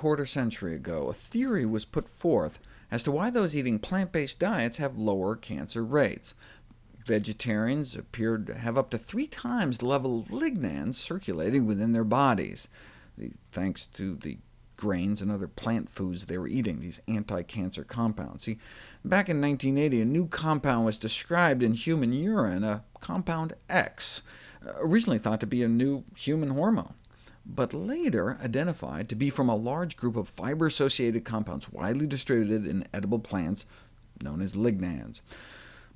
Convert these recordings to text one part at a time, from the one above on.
quarter century ago, a theory was put forth as to why those eating plant-based diets have lower cancer rates. Vegetarians appeared to have up to three times the level of lignans circulating within their bodies, thanks to the grains and other plant foods they were eating, these anti-cancer compounds. See, back in 1980, a new compound was described in human urine, a compound X, uh, originally thought to be a new human hormone but later identified to be from a large group of fiber-associated compounds widely distributed in edible plants, known as lignans.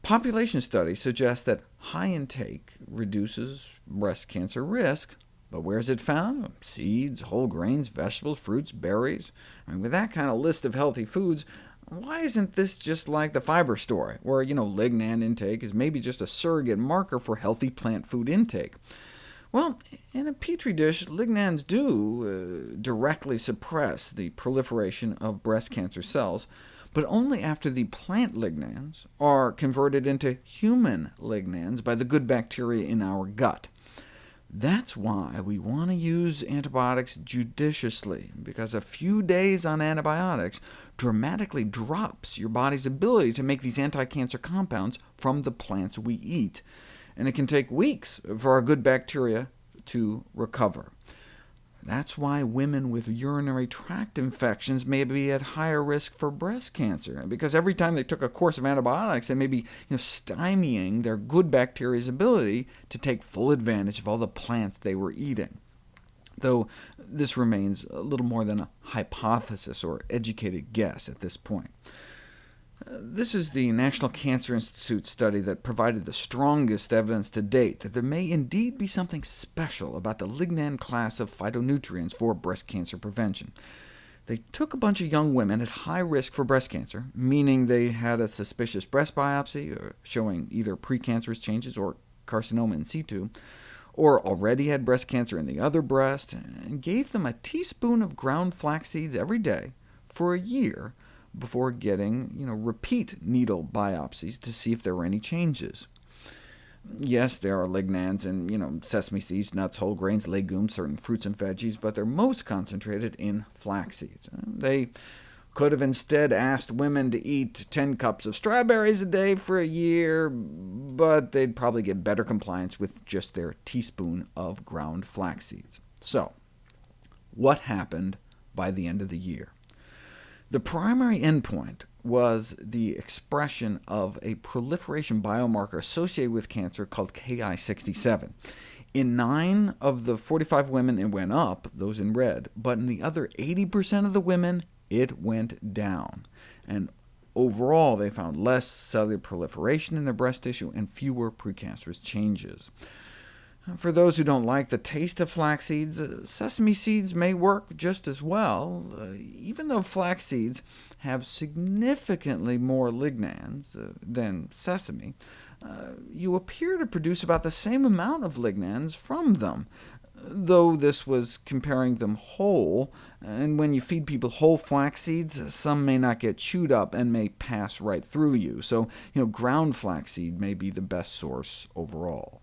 Population studies suggest that high intake reduces breast cancer risk, but where is it found? Seeds, whole grains, vegetables, fruits, berries. I mean, with that kind of list of healthy foods, why isn't this just like the fiber story, where you know, lignan intake is maybe just a surrogate marker for healthy plant food intake? Well, in a petri dish, lignans do uh, directly suppress the proliferation of breast cancer cells, but only after the plant lignans are converted into human lignans by the good bacteria in our gut. That's why we want to use antibiotics judiciously, because a few days on antibiotics dramatically drops your body's ability to make these anti-cancer compounds from the plants we eat and it can take weeks for our good bacteria to recover. That's why women with urinary tract infections may be at higher risk for breast cancer, because every time they took a course of antibiotics, they may be you know, stymieing their good bacteria's ability to take full advantage of all the plants they were eating. Though this remains a little more than a hypothesis or educated guess at this point. This is the National Cancer Institute study that provided the strongest evidence to date that there may indeed be something special about the lignan class of phytonutrients for breast cancer prevention. They took a bunch of young women at high risk for breast cancer, meaning they had a suspicious breast biopsy uh, showing either precancerous changes or carcinoma in situ, or already had breast cancer in the other breast, and gave them a teaspoon of ground flax seeds every day for a year before getting you know, repeat needle biopsies to see if there were any changes. Yes, there are lignans in you know, sesame seeds, nuts, whole grains, legumes, certain fruits and veggies, but they're most concentrated in flax seeds. Uh, they could have instead asked women to eat 10 cups of strawberries a day for a year, but they'd probably get better compliance with just their teaspoon of ground flax seeds. So, what happened by the end of the year? The primary endpoint was the expression of a proliferation biomarker associated with cancer called Ki67. In 9 of the 45 women, it went up, those in red, but in the other 80% of the women, it went down. And overall, they found less cellular proliferation in their breast tissue and fewer precancerous changes. For those who don't like the taste of flax seeds, uh, sesame seeds may work just as well, uh, even though flax seeds have significantly more lignans uh, than sesame. You appear to produce about the same amount of lignans from them, though this was comparing them whole, and when you feed people whole flax seeds, some may not get chewed up and may pass right through you, so you know, ground flaxseed may be the best source overall.